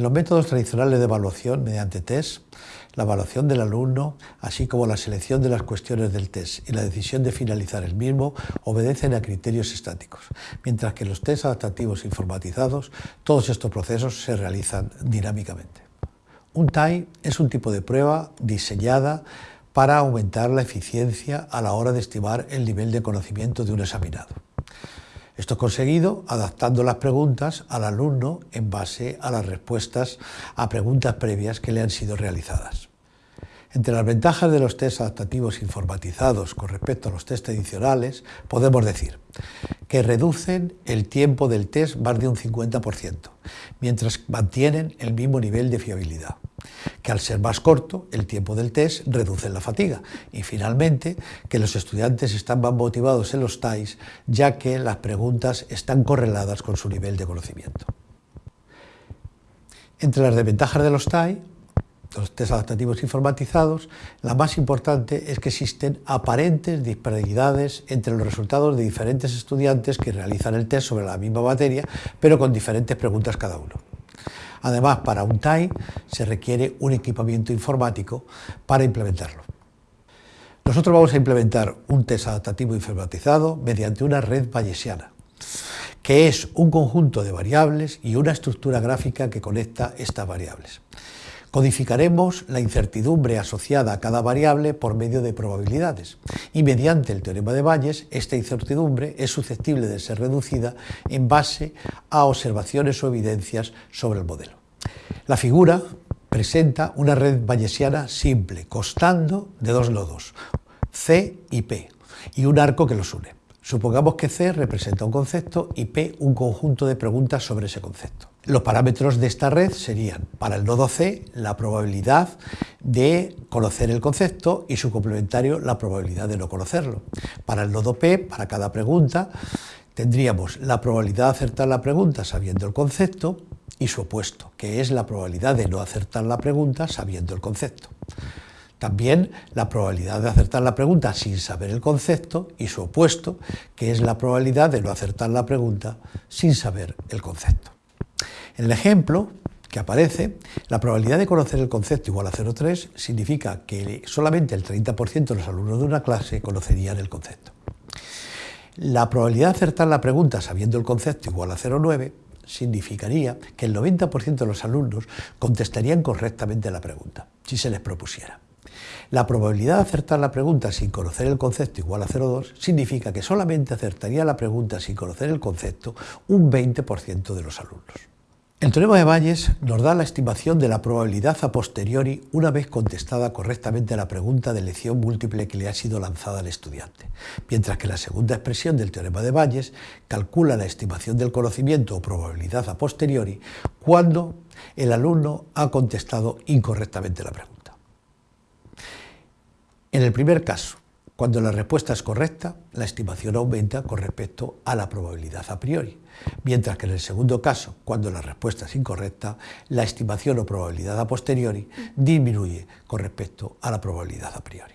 En los métodos tradicionales de evaluación mediante test, la evaluación del alumno, así como la selección de las cuestiones del test y la decisión de finalizar el mismo, obedecen a criterios estáticos, mientras que los test adaptativos informatizados, todos estos procesos se realizan dinámicamente. Un TAI es un tipo de prueba diseñada para aumentar la eficiencia a la hora de estimar el nivel de conocimiento de un examinado. Esto es conseguido adaptando las preguntas al alumno en base a las respuestas a preguntas previas que le han sido realizadas. Entre las ventajas de los test adaptativos informatizados con respecto a los test adicionales, podemos decir que reducen el tiempo del test más de un 50%, mientras mantienen el mismo nivel de fiabilidad que al ser más corto, el tiempo del test reduce la fatiga y finalmente que los estudiantes están más motivados en los TAIs ya que las preguntas están correladas con su nivel de conocimiento. Entre las desventajas de los TAI, los test adaptativos informatizados, la más importante es que existen aparentes disparidades entre los resultados de diferentes estudiantes que realizan el test sobre la misma materia, pero con diferentes preguntas cada uno. Además, para un TAI se requiere un equipamiento informático para implementarlo. Nosotros vamos a implementar un test adaptativo informatizado mediante una red bayesiana, que es un conjunto de variables y una estructura gráfica que conecta estas variables. Codificaremos la incertidumbre asociada a cada variable por medio de probabilidades y mediante el teorema de Bayes esta incertidumbre es susceptible de ser reducida en base a observaciones o evidencias sobre el modelo. La figura presenta una red bayesiana simple, constando de dos nodos, C y P, y un arco que los une. Supongamos que C representa un concepto y P un conjunto de preguntas sobre ese concepto. Los parámetros de esta red serían, para el nodo C, la probabilidad de conocer el concepto y su complementario, la probabilidad de no conocerlo. Para el nodo P, para cada pregunta, tendríamos la probabilidad de acertar la pregunta sabiendo el concepto y su opuesto, que es la probabilidad de no acertar la pregunta sabiendo el concepto. También la probabilidad de acertar la pregunta sin saber el concepto y su opuesto, que es la probabilidad de no acertar la pregunta sin saber el concepto. En el ejemplo que aparece, la probabilidad de conocer el concepto igual a 0,3 significa que solamente el 30% de los alumnos de una clase conocerían el concepto. La probabilidad de acertar la pregunta sabiendo el concepto igual a 0,9 significaría que el 90% de los alumnos contestarían correctamente la pregunta, si se les propusiera. La probabilidad de acertar la pregunta sin conocer el concepto igual a 0,2 significa que solamente acertaría la pregunta sin conocer el concepto un 20% de los alumnos. El teorema de Bayes nos da la estimación de la probabilidad a posteriori una vez contestada correctamente la pregunta de elección múltiple que le ha sido lanzada al estudiante, mientras que la segunda expresión del teorema de Bayes calcula la estimación del conocimiento o probabilidad a posteriori cuando el alumno ha contestado incorrectamente la pregunta. En el primer caso, cuando la respuesta es correcta, la estimación aumenta con respecto a la probabilidad a priori, mientras que en el segundo caso, cuando la respuesta es incorrecta, la estimación o probabilidad a posteriori disminuye con respecto a la probabilidad a priori.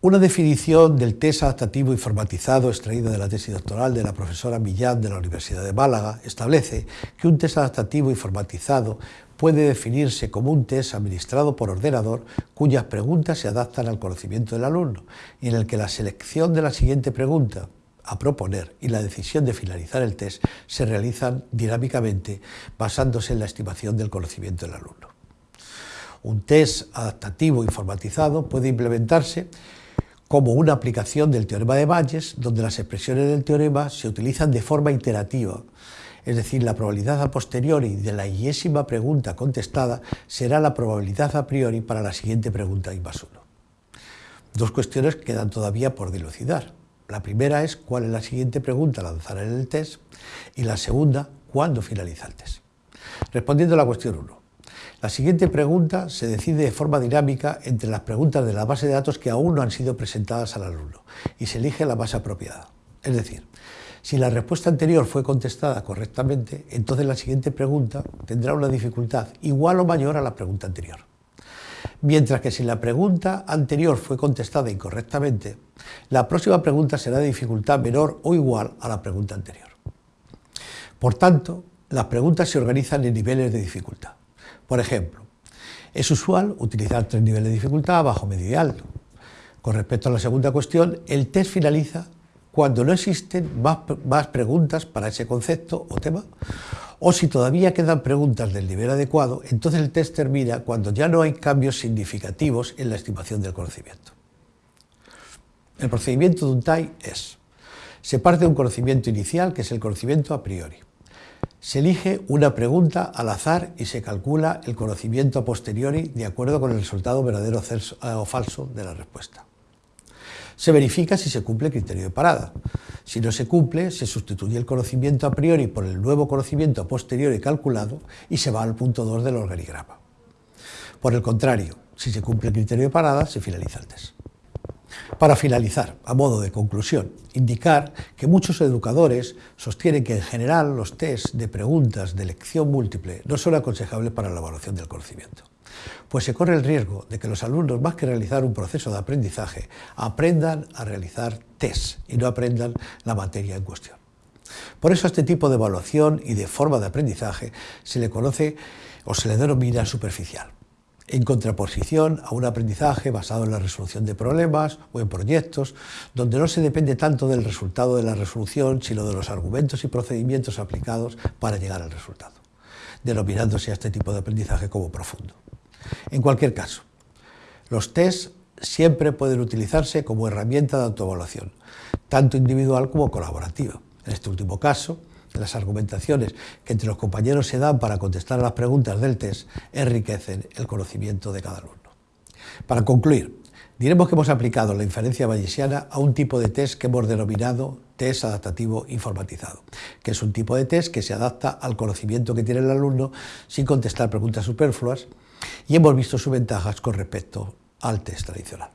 Una definición del test adaptativo informatizado extraída de la tesis doctoral de la profesora Millán de la Universidad de Málaga establece que un test adaptativo informatizado puede definirse como un test administrado por ordenador cuyas preguntas se adaptan al conocimiento del alumno y en el que la selección de la siguiente pregunta a proponer y la decisión de finalizar el test se realizan dinámicamente basándose en la estimación del conocimiento del alumno. Un test adaptativo informatizado puede implementarse como una aplicación del teorema de Bayes, donde las expresiones del teorema se utilizan de forma iterativa, es decir, la probabilidad a posteriori de la yésima pregunta contestada será la probabilidad a priori para la siguiente pregunta I más 1. Dos cuestiones quedan todavía por dilucidar. La primera es cuál es la siguiente pregunta a lanzar en el test y la segunda, cuándo finaliza el test. Respondiendo a la cuestión 1, la siguiente pregunta se decide de forma dinámica entre las preguntas de la base de datos que aún no han sido presentadas al alumno y se elige la más apropiada. Es decir, si la respuesta anterior fue contestada correctamente, entonces la siguiente pregunta tendrá una dificultad igual o mayor a la pregunta anterior. Mientras que si la pregunta anterior fue contestada incorrectamente, la próxima pregunta será de dificultad menor o igual a la pregunta anterior. Por tanto, las preguntas se organizan en niveles de dificultad. Por ejemplo, es usual utilizar tres niveles de dificultad, bajo, medio y alto. Con respecto a la segunda cuestión, el test finaliza cuando no existen más, más, preguntas para ese concepto o tema, o si todavía quedan preguntas del nivel adecuado, entonces el test termina cuando ya no hay cambios significativos en la estimación del conocimiento. El procedimiento de un TAI es, se parte de un conocimiento inicial, que es el conocimiento a priori. Se elige una pregunta al azar y se calcula el conocimiento a posteriori de acuerdo con el resultado verdadero o falso de la respuesta. Se verifica si se cumple el criterio de parada. Si no se cumple, se sustituye el conocimiento a priori por el nuevo conocimiento a posteriori calculado y se va al punto 2 del organigrama. Por el contrario, si se cumple el criterio de parada, se finaliza el test. Para finalizar, a modo de conclusión, indicar que muchos educadores sostienen que en general los test de preguntas de elección múltiple no son aconsejables para la evaluación del conocimiento, pues se corre el riesgo de que los alumnos, más que realizar un proceso de aprendizaje, aprendan a realizar test y no aprendan la materia en cuestión. Por eso a este tipo de evaluación y de forma de aprendizaje se le conoce o se le denomina superficial en contraposición a un aprendizaje basado en la resolución de problemas o en proyectos, donde no se depende tanto del resultado de la resolución, sino de los argumentos y procedimientos aplicados para llegar al resultado, denominándose a este tipo de aprendizaje como profundo. En cualquier caso, los test siempre pueden utilizarse como herramienta de autoevaluación, tanto individual como colaborativa. En este último caso, las argumentaciones que entre los compañeros se dan para contestar a las preguntas del test enriquecen el conocimiento de cada alumno. Para concluir, diremos que hemos aplicado la inferencia bayesiana a un tipo de test que hemos denominado test adaptativo informatizado, que es un tipo de test que se adapta al conocimiento que tiene el alumno sin contestar preguntas superfluas y hemos visto sus ventajas con respecto al test tradicional.